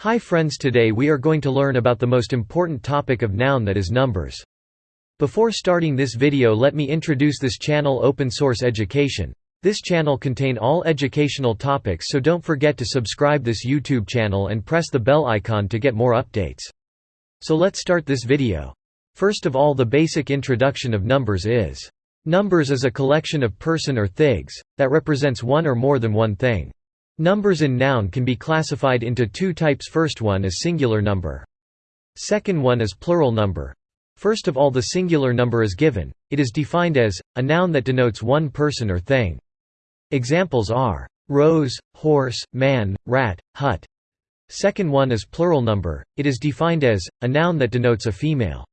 Hi friends today we are going to learn about the most important topic of noun that is numbers. Before starting this video let me introduce this channel Open Source Education. This channel contain all educational topics so don't forget to subscribe this YouTube channel and press the bell icon to get more updates. So let's start this video. First of all the basic introduction of numbers is. Numbers is a collection of person or things, that represents one or more than one thing. Numbers in noun can be classified into two types first one is singular number. Second one is plural number. First of all the singular number is given, it is defined as, a noun that denotes one person or thing. Examples are, rose, horse, man, rat, hut. Second one is plural number, it is defined as, a noun that denotes a female.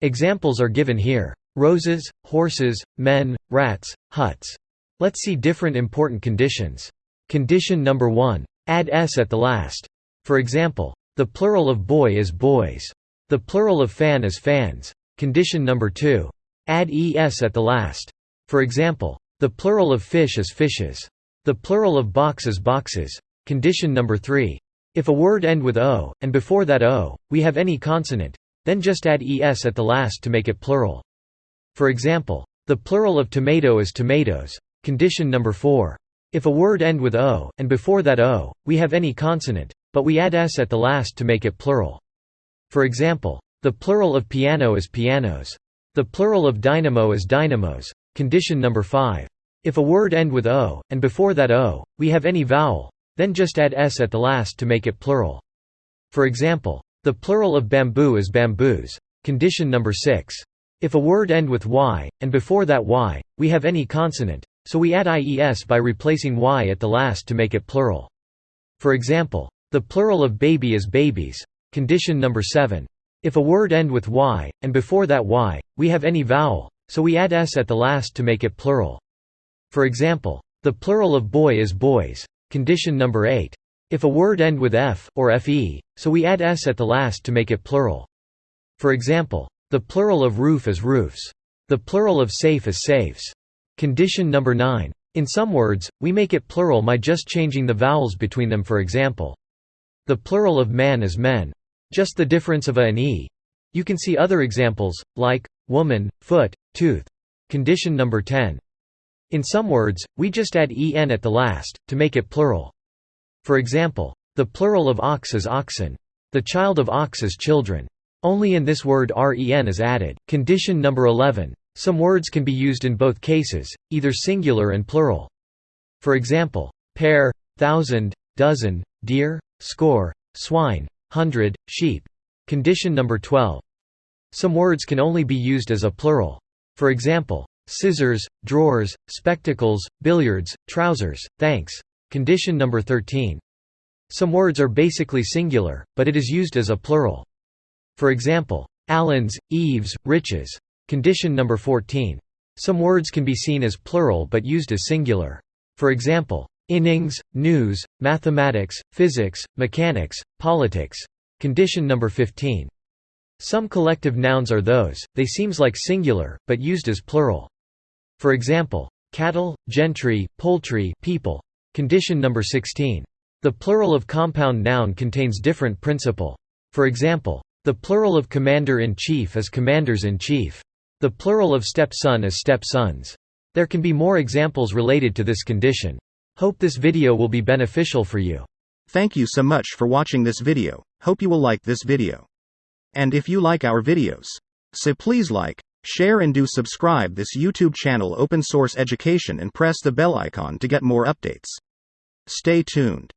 Examples are given here. Roses, horses, men, rats, huts. Let's see different important conditions. Condition number 1. Add s at the last. For example, the plural of boy is boys. The plural of fan is fans. Condition number 2. Add es at the last. For example, the plural of fish is fishes. The plural of box is boxes. Condition number 3. If a word end with o, and before that o, we have any consonant, then just add es at the last to make it plural. For example, the plural of tomato is tomatoes. Condition number 4. If a word end with o, and before that o, we have any consonant, but we add s at the last to make it plural. For example, the plural of piano is pianos. The plural of dynamo is dynamos. Condition number 5. If a word end with o, and before that o, we have any vowel, then just add s at the last to make it plural. For example, the plural of bamboo is bamboos. Condition number 6. If a word end with y, and before that y, we have any consonant, so we add ies by replacing y at the last to make it plural. For example, the plural of baby is babies. Condition number 7. If a word end with y, and before that y, we have any vowel, so we add s at the last to make it plural. For example, the plural of boy is boys. Condition number 8. If a word end with f, or fe, so we add s at the last to make it plural. For example, the plural of roof is roofs. The plural of safe is safes. Condition number 9. In some words, we make it plural by just changing the vowels between them for example. The plural of man is men. Just the difference of a and e. You can see other examples, like, woman, foot, tooth. Condition number 10. In some words, we just add en at the last, to make it plural. For example, the plural of ox is oxen. The child of ox is children. Only in this word ren is added. Condition number 11. Some words can be used in both cases, either singular and plural. For example, pair, thousand, dozen, deer, score, swine, hundred, sheep. Condition number 12. Some words can only be used as a plural. For example, scissors, drawers, spectacles, billiards, trousers, thanks. Condition number 13. Some words are basically singular, but it is used as a plural. For example, Allens, eaves, riches. Condition number 14. Some words can be seen as plural but used as singular. For example, innings, news, mathematics, physics, mechanics, politics. Condition number 15. Some collective nouns are those, they seems like singular, but used as plural. For example, cattle, gentry, poultry, people. Condition number 16. The plural of compound noun contains different principle. For example, the plural of commander-in-chief is commanders-in-chief. The plural of stepson is stepsons. There can be more examples related to this condition. Hope this video will be beneficial for you. Thank you so much for watching this video, hope you will like this video. And if you like our videos, so please like, share and do subscribe this YouTube channel Open Source Education and press the bell icon to get more updates. Stay tuned.